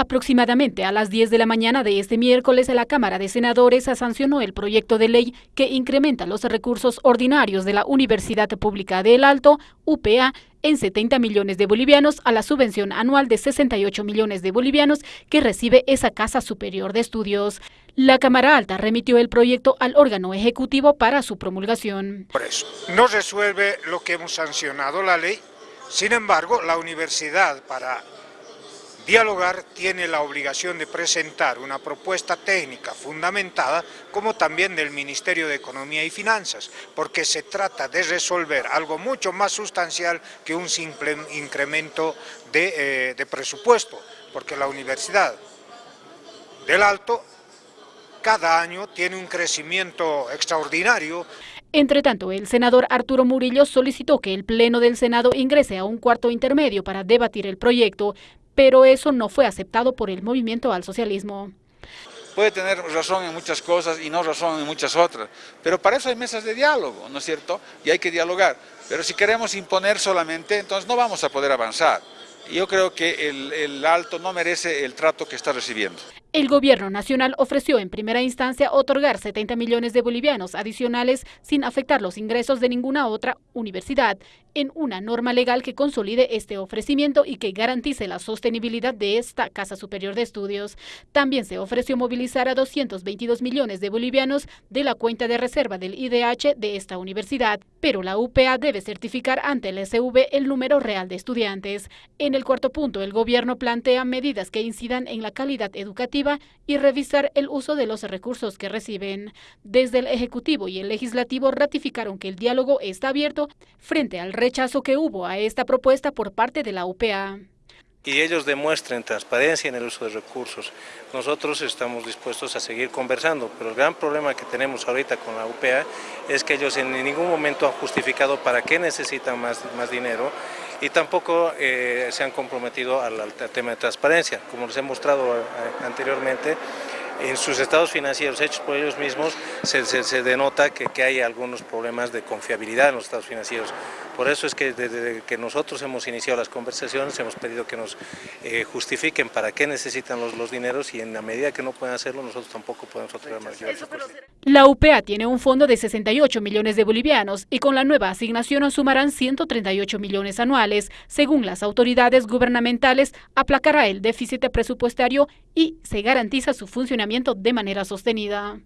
Aproximadamente a las 10 de la mañana de este miércoles, la Cámara de Senadores sancionó el proyecto de ley que incrementa los recursos ordinarios de la Universidad Pública de El Alto, UPA, en 70 millones de bolivianos a la subvención anual de 68 millones de bolivianos que recibe esa Casa Superior de Estudios. La Cámara Alta remitió el proyecto al órgano ejecutivo para su promulgación. Por eso, no resuelve lo que hemos sancionado la ley, sin embargo, la universidad para Dialogar tiene la obligación de presentar una propuesta técnica fundamentada, como también del Ministerio de Economía y Finanzas, porque se trata de resolver algo mucho más sustancial que un simple incremento de, eh, presupuesto, porque la Universidad del Alto cada año tiene un crecimiento extraordinario. Entre tanto, el senador Arturo Murillo solicitó que el Pleno del Senado ingrese a un cuarto intermedio para debatir el proyecto, pero eso no fue aceptado por el movimiento al socialismo. Puede tener razón en muchas cosas y no razón en muchas otras, pero para eso hay mesas de diálogo, ¿no es cierto? Y hay que dialogar. Pero si queremos imponer solamente, entonces no vamos a poder avanzar. Yo creo que el, el alto no merece el trato que está recibiendo. El gobierno nacional ofreció en primera instancia otorgar 70 millones de bolivianos adicionales sin afectar los ingresos de ninguna otra universidad, en una norma legal que consolide este ofrecimiento y que garantice la sostenibilidad de esta Casa Superior de Estudios. También se ofreció movilizar a 222 millones de bolivianos de la cuenta de reserva del IDH de esta universidad, pero la UPA debe certificar ante el SV el número real de estudiantes. En el cuarto punto, el gobierno plantea medidas que incidan en la calidad educativa y revisar el uso de los recursos que reciben. Desde el Ejecutivo y el Legislativo ratificaron que el diálogo está abierto frente al rechazo que hubo a esta propuesta por parte de la UPA y ellos demuestren transparencia en el uso de recursos. Nosotros estamos dispuestos a seguir conversando, pero el gran problema que tenemos ahorita con la UPA es que ellos en ningún momento han justificado para qué necesitan más, más dinero y tampoco eh, se han comprometido al, al, tema de transparencia. Como les he mostrado eh, anteriormente, en sus estados financieros hechos por ellos mismos se, se, se denota que, que, hay algunos problemas de confiabilidad en los estados financieros. Por eso es que desde que nosotros hemos iniciado las conversaciones hemos pedido que nos eh, justifiquen para qué necesitan los, los, dineros y en la medida que no pueden hacerlo nosotros tampoco podemos otorgar más La UPA tiene un fondo de 68 millones de bolivianos y con la nueva asignación sumarán 138 millones anuales. Según las autoridades gubernamentales, aplacará el déficit presupuestario y se garantiza su funcionamiento de manera sostenida.